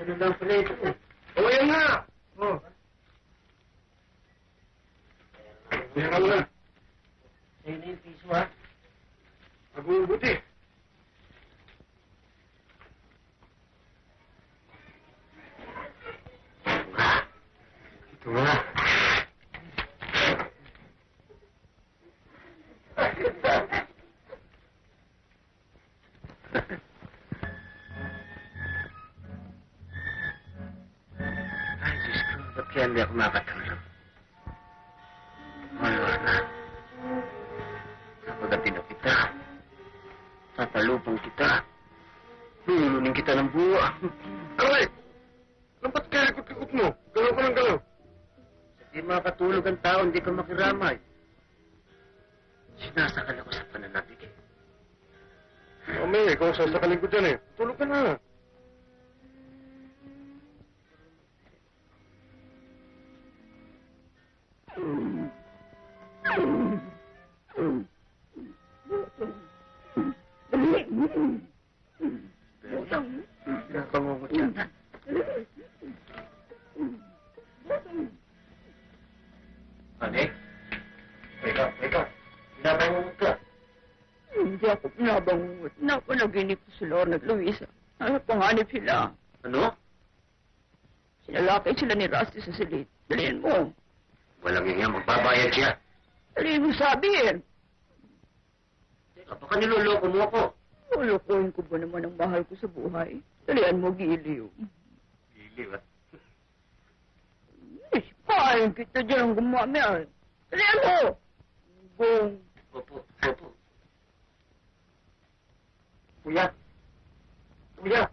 Nga eh, isa na lang pala ito eh. O, yan nga. Oh. Yan ka muna. Sa'yo na yung piso ha. Mabubuti. Ito nga. Ay, Diyos ko, ba't kaya hindi ako makatulog? Malor Lorna at Luisa. Ano panganib sila? Ano? Sinalakay sila ni Rusty sa silid. Dalihan mo. Walang yan, magbabayad siya. Dali mo sabihin. Teka, baka niloloko mo ako. Lulukuhin ko ba naman ang mahal ko sa buhay? Dalian mo, Giliw. Giliw, ah. Eh, pahayin kita dyan ang gumamit. Dalian mo! Gong. Opo, opo. Kuya. Kuya.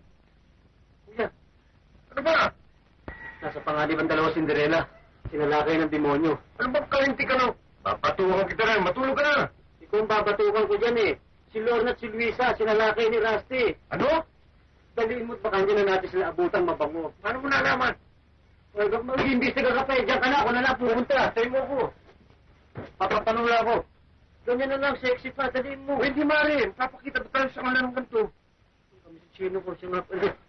Kuya. Ano ba? Nasa panganib ang dalawa Cinderella. Sinalakay ng demonyo. Ano ba kalinti ka no? Papatukan kita na. Matulog ka na. Ikaw ang babatukan ko dyan eh. Si Lorna at si Luisa, sinalakay ni Rusty. Ano? Daliin mo't baka hindi na natin sila abutan mabango. Paano mo nalaman? Well, mag-iimbestiga ka pa eh. Diyan ka na. Ako na lang pumunta. Tayo mo ko. Papatanong lang ako. Ganyan na lang, sexy pa. Daliin mo. Pwede mari. Papakita ba tayo sa kanila ng ganito? Kami si Chino ko siya nga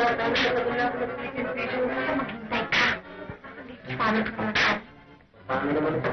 Paano ka naman?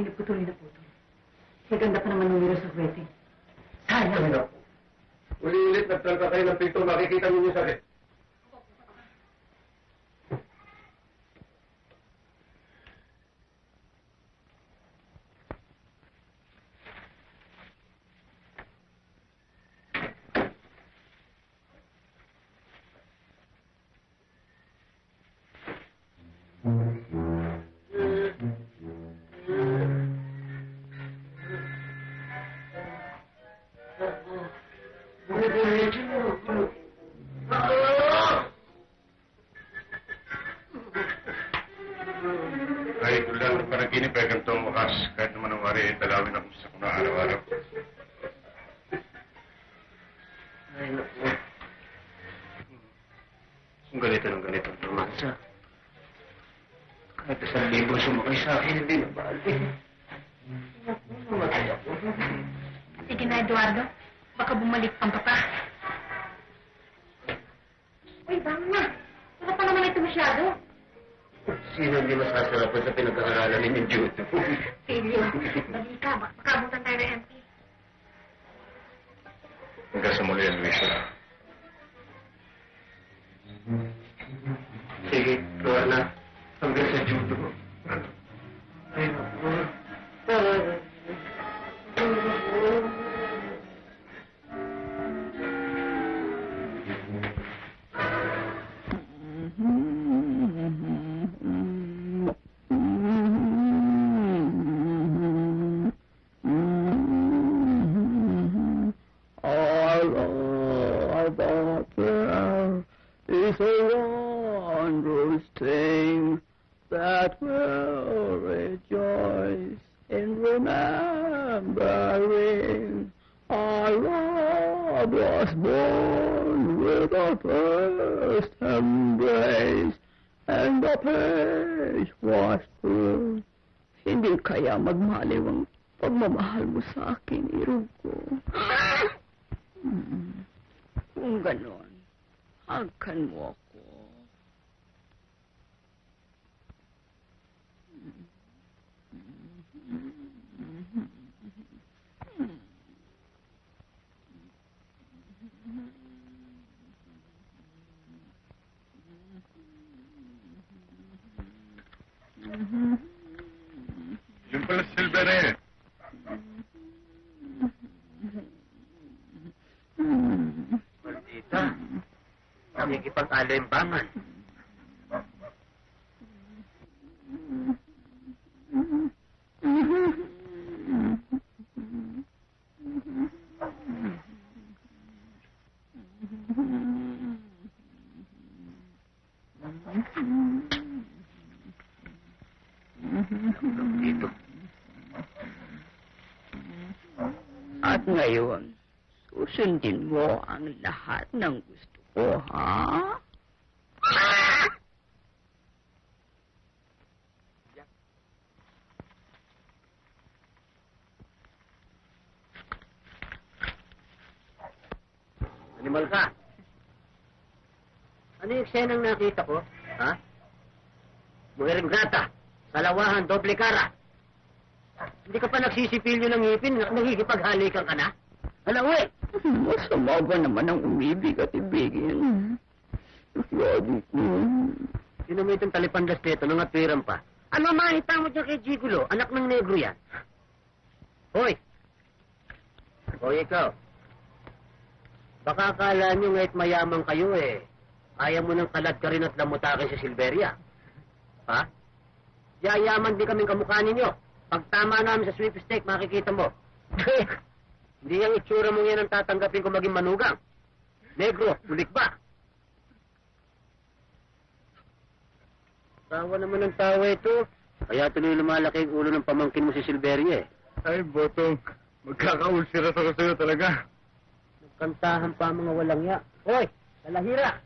Panaginip ko tuloy na putol. Maganda pa naman ng sa wedding. Sayang. Uli-ulit nagtalka kayo ng pinto, makikita niyo yung sakit. There is a wondrous thing that will rejoice in remembering our Lord was born with a first embrace and the page was through. Hindi kaya magmaliw ang pagmamahal mo sa akin, irog ko. Hmm. Kung ganon, hagkan mo ako. Yung pala si Silver eh. Maldita. Nakikipag-alimbangan. Dito. At ngayon, susundin mo ang lahat ng gusto ko, ha? Animal ka. Ano yung eksenang nakita ko? Ha? Muhiring grata. Salawahan, doble kara. Hindi ka pa nagsisipilyo ng ngipin, nakikipaghalikan ka na? Eh! Masama ba naman ang umibig at ibigin? Lagi ko. Sino mo itong talipandas nito nang atwiran pa? Ano mahita mo dyan kay Gigulo? Anak ng negro yan. Hoy! Hoy, ikaw. Baka akala nyo nga't mayaman kayo eh. Ayaw mo ng kalat ka rin at lamutakin si Silveria. Ha? Yayaman din kaming kamukha ninyo. Pag tama namin sa sweepstake, makikita mo. Hindi yung itsura mo yan ang tatanggapin ko maging manugang. Negro, ulik ba? Tawa naman ng tawa ito. Kaya tuloy lumalaki ang ulo ng pamangkin mo si Silveria eh. Ay, Botong. Magkakaulsira ako sa'yo talaga. Nagkantahan pa ang mga walang ya. Hoy, talahira!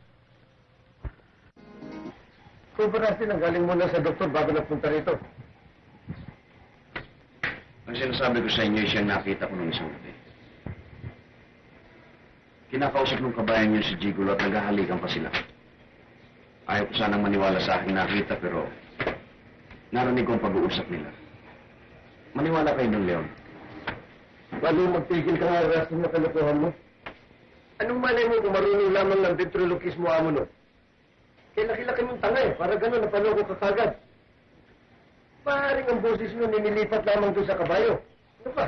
Kumpara ang galing muna sa doktor bago napunta rito. Ang sinasabi ko sa inyo siyang nakita ko nung isang gabi. Kinakausap ng kabayan niyo si Gigulo at naghahalikan pa sila. Ayaw ko sanang maniwala sa aking nakita pero narinig ko ang pag-uusap nila. Maniwala kayo ng Leon. Paano magtigil ka nga rason na kalokohan mo? Anong malay mo kung marunong lamang ng ventriloquismo amo no? Kaya laki-laki mong tanga eh, para gano'n napaloko ka kagad. Maaaring ang boses mo ninilipat lamang doon sa kabayo. Ano pa?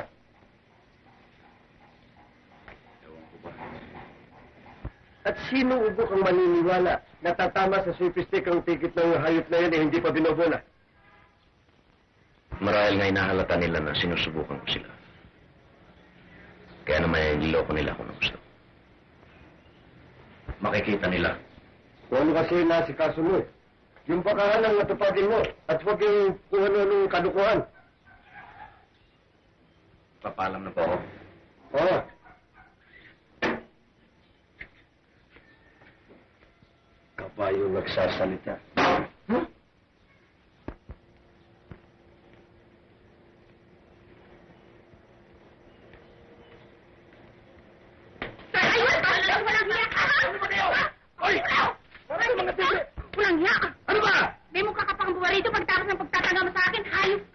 At sino ubok ang maniniwala na tatama sa swipistik ang ticket ng hayop na yun eh hindi pa binobola? Marahil nga inahalata nila na sinusubukan ko sila. Kaya naman niloloko nila ako ng gusto. Makikita nila. Kung ano kasi na si kaso mo eh. Yung pakahalang natupagin mo at huwag yung kung ano nung kadukuhan. Papalam na po ako. Oo. Kabayo nagsasalita. Ayun! Walang walang hiya ka! Hoy! Waray mga tigre! Walang hiya ka! Ano ba? May mukha ka pang buwa rito pagtapos ng pagtatanga mo sa akin. Hayop ka!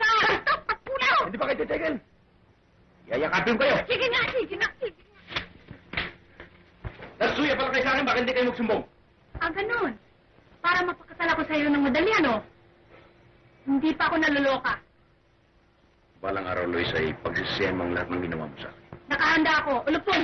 Bastos! Pagpulaw! Hindi ba kayo titigil? Yayakapin kayo! Sige nga, sige nga, sige nga. Nasuya pala kayo sa akin, bakit hindi kayo magsumbong? Ah, ganun. Para mapakasala ko sa iyo ng madali, ano? Hindi pa ako naluloka. Balang araw, Lois, ay pagsisiyan mo ang lahat ng ginawa mo sa akin. Nakahanda ako. Ulupon!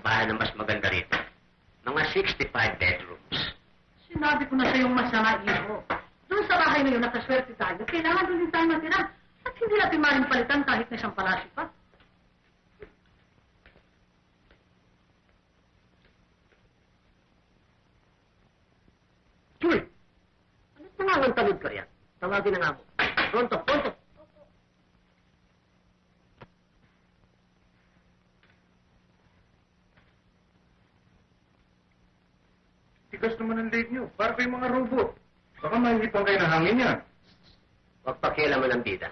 Ng bahay na mas maganda rito. Mga 65 bedrooms. Sinabi ko na sa iyong masama, Iho. Doon sa bahay na yun, nakaswerte tayo. Kailangan doon din tayo matira. At hindi natin maring palitan kahit na isang palasyo pa. Chuy! Ano't nangangang talod ka yan? Tawagin na nga mo. Pronto, pronto! Tigas naman ang leg nyo. Para kayong mga robot. Baka mahihipan kayo ng hangin niya. Huwag pakialaman ng bida.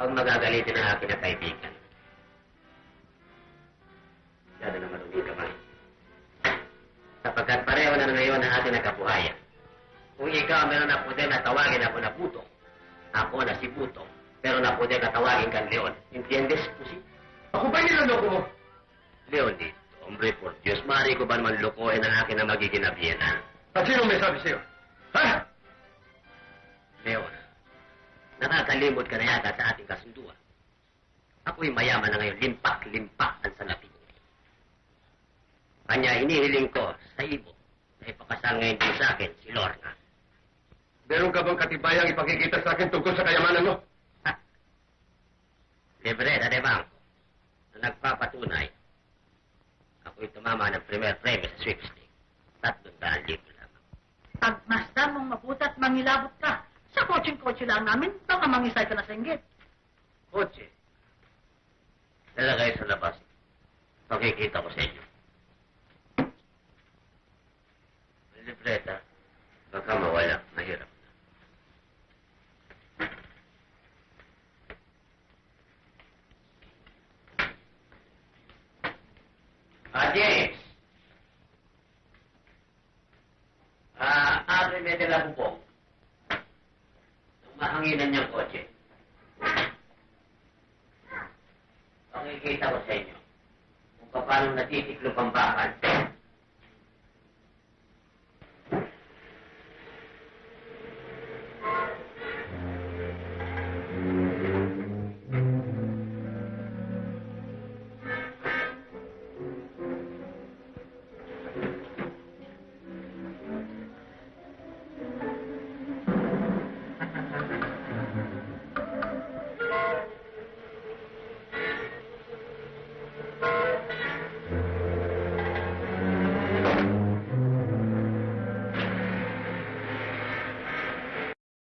Huwag magagalitin ang akin na kaibigan. Masyado na marumi kamay. Sapagkat pareho na ngayon ang ating nagkabuhayan. Kung ikaw meron na pude na tawagin ako na Buto, ako na si Buto, pero na pude na tawagin kang Leon. Entiendes, Pusi? Ako ba niloloko mo? Leon dito, hombre por Diyos, maaari ko ba naman lukuhin ang akin na magiging nabiyena? At sino may sabi sa'yo? Nakakalimot ka na yata sa ating kasunduan. Ako'y mayaman na ngayon, limpak-limpak ang salapi. Kanya inihiling ko sa ibo na ipakasal ngayon din sa akin si Lorna. Meron ka bang katibayang ipakikita sa akin tungkol sa kayamanan mo? Ha? Libreta de Banco na nagpapatunay ako'y tumama ng premier premio sa sweepstake. Tatlong daan libo lamang. Pagmasdan mong mabuti at mangilabot ka, sa kotseng-kotse lang namin, baka mangisay ka na sa inggit. Kotse. Dala kayo sa labas. Pakikita ko sa inyo. Libreta. Baka mawala. Mahirap. Ah, James! Ah, abre me de la bubong. Ang mahanginan niyang kotse. Pakikita ko sa inyo kung paano natitiklop ang bakal